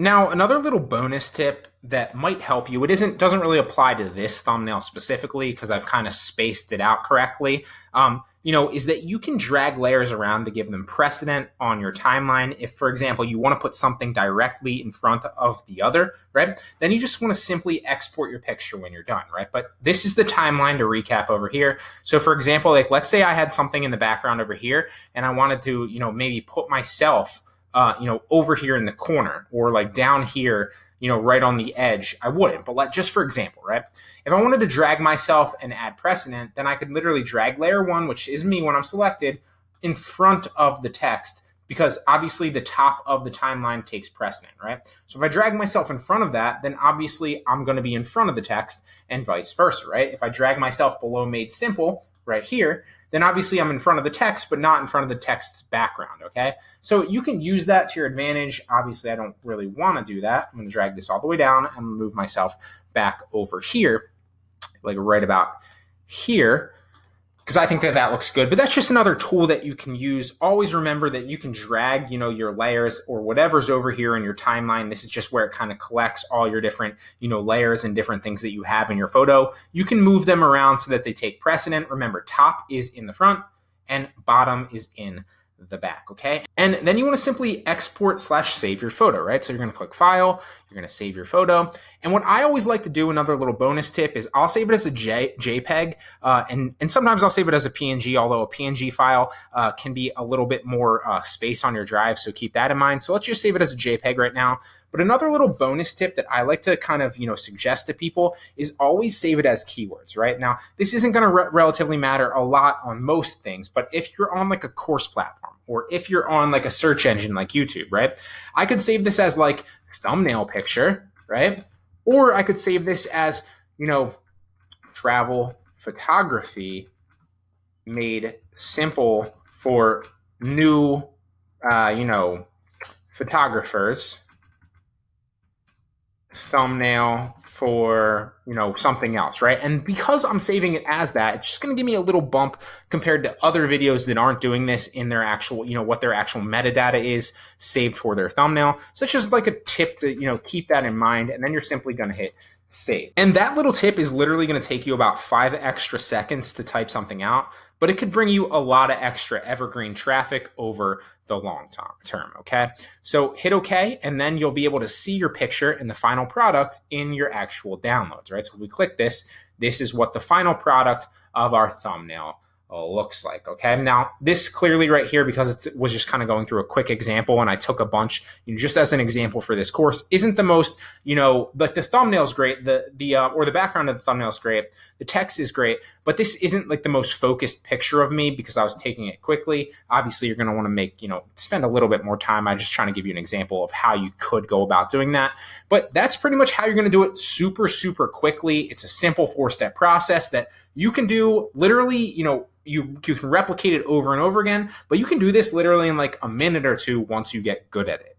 Now, another little bonus tip that might help you, it isn't doesn't really apply to this thumbnail specifically because I've kind of spaced it out correctly. Um, you know, is that you can drag layers around to give them precedent on your timeline. If, for example, you want to put something directly in front of the other, right? Then you just want to simply export your picture when you're done, right? But this is the timeline to recap over here. So for example, like let's say I had something in the background over here and I wanted to, you know, maybe put myself uh, you know, over here in the corner or like down here, you know, right on the edge, I wouldn't. But like, just for example, right? If I wanted to drag myself and add precedent, then I could literally drag layer one, which is me when I'm selected, in front of the text because obviously the top of the timeline takes precedent, right? So if I drag myself in front of that, then obviously I'm going to be in front of the text and vice versa, right? If I drag myself below made simple right here, then obviously I'm in front of the text, but not in front of the text's background, okay? So you can use that to your advantage. Obviously, I don't really want to do that. I'm to drag this all the way down and move myself back over here, like right about here because I think that that looks good. But that's just another tool that you can use. Always remember that you can drag, you know, your layers or whatever's over here in your timeline. This is just where it kind of collects all your different, you know, layers and different things that you have in your photo. You can move them around so that they take precedent. Remember, top is in the front and bottom is in the back, okay? And then you want to simply export slash save your photo, right? So you're going to click File, you're going to save your photo. And what I always like to do, another little bonus tip, is I'll save it as a J, JPEG, uh, and, and sometimes I'll save it as a PNG, although a PNG file uh, can be a little bit more uh, space on your drive, so keep that in mind. So let's just save it as a JPEG right now. But another little bonus tip that I like to kind of, you know, suggest to people is always save it as keywords, right? Now, this isn't going to re relatively matter a lot on most things, but if you're on like a course platform or if you're on like a search engine like YouTube, right? I could save this as like thumbnail picture, right? Or I could save this as, you know, travel photography made simple for new, uh, you know, photographers thumbnail for you know something else right and because i'm saving it as that it's just going to give me a little bump compared to other videos that aren't doing this in their actual you know what their actual metadata is saved for their thumbnail so it's just like a tip to you know keep that in mind and then you're simply going to hit save and that little tip is literally going to take you about five extra seconds to type something out but it could bring you a lot of extra evergreen traffic over the long term. Okay. So hit OK, and then you'll be able to see your picture and the final product in your actual downloads, right? So if we click this, this is what the final product of our thumbnail looks like. Okay. Now, this clearly right here, because it was just kind of going through a quick example and I took a bunch you know, just as an example for this course, isn't the most, you know, like the thumbnail is great, the, the, uh, or the background of the thumbnail is great, the text is great, but this isn't like the most focused picture of me because I was taking it quickly. Obviously, you're going to want to make, you know, spend a little bit more time. I'm just trying to give you an example of how you could go about doing that. But that's pretty much how you're going to do it super, super quickly. It's a simple four step process that you can do literally, you know, you, you can replicate it over and over again, but you can do this literally in like a minute or two once you get good at it.